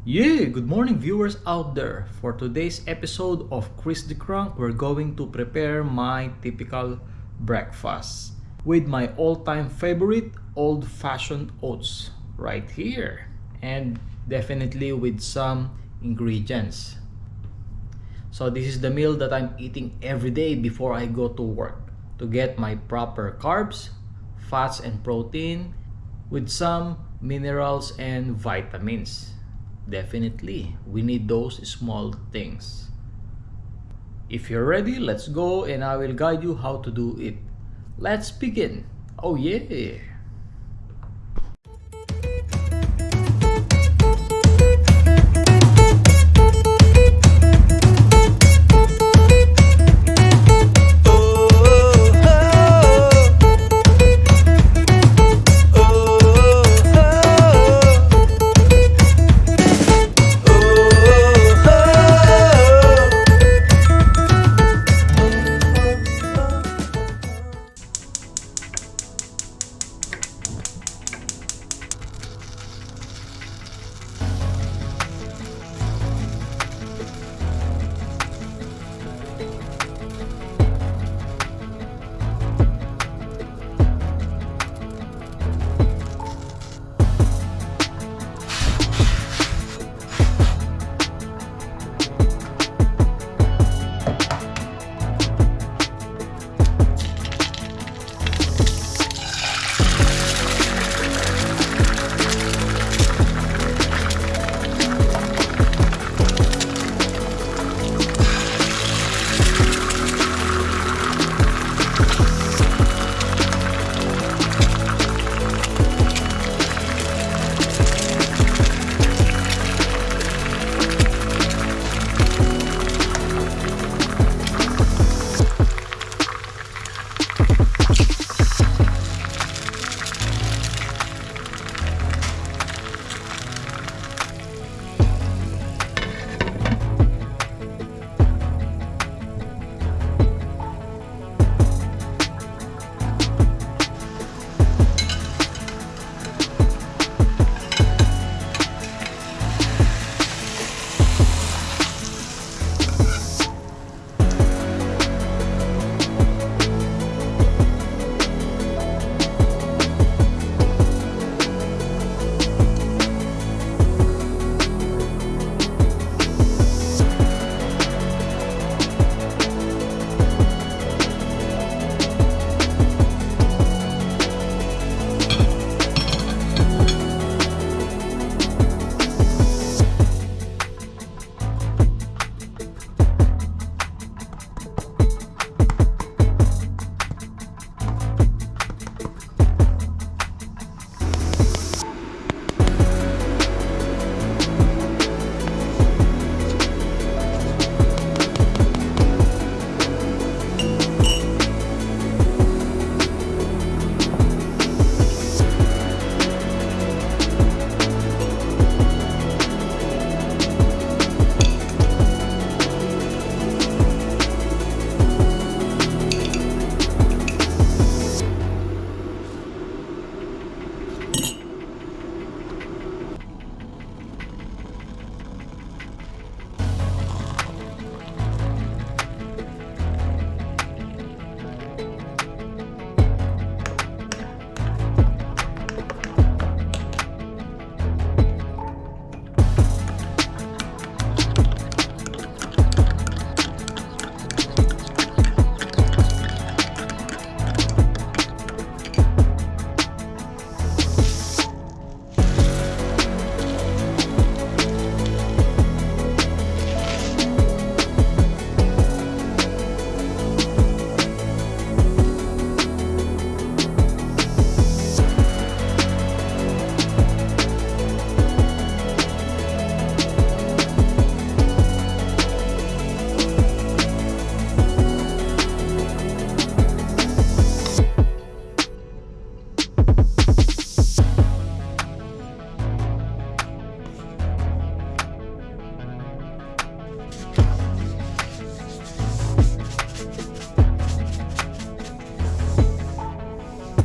Yeah, good morning viewers out there. For today's episode of Chris the Crunk, we're going to prepare my typical breakfast with my all-time favorite old-fashioned oats right here and definitely with some ingredients. So this is the meal that I'm eating every day before I go to work to get my proper carbs, fats and protein with some minerals and vitamins. Definitely, we need those small things. If you're ready, let's go and I will guide you how to do it. Let's begin. Oh yeah!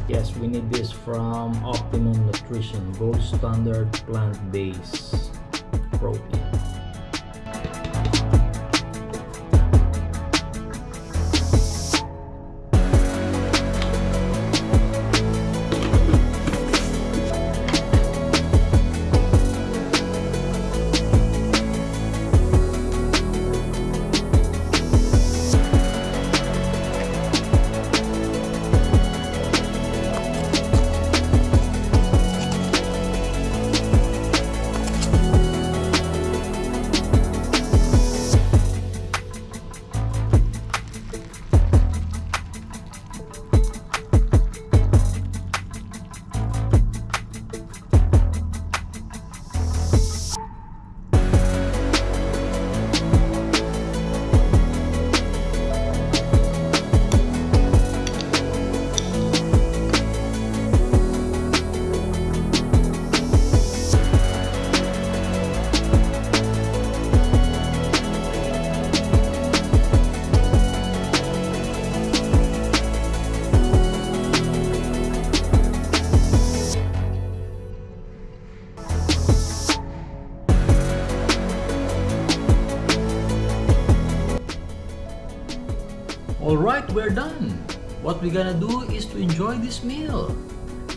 Yes, we need this from Optimum Nutrition Gold Standard Plant Based protein. Alright, we're done. What we're gonna do is to enjoy this meal.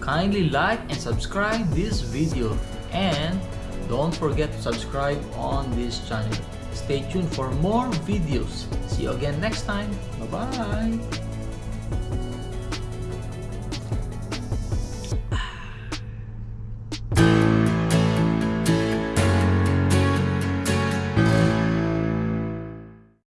Kindly like and subscribe this video and don't forget to subscribe on this channel. Stay tuned for more videos. See you again next time. Bye-bye.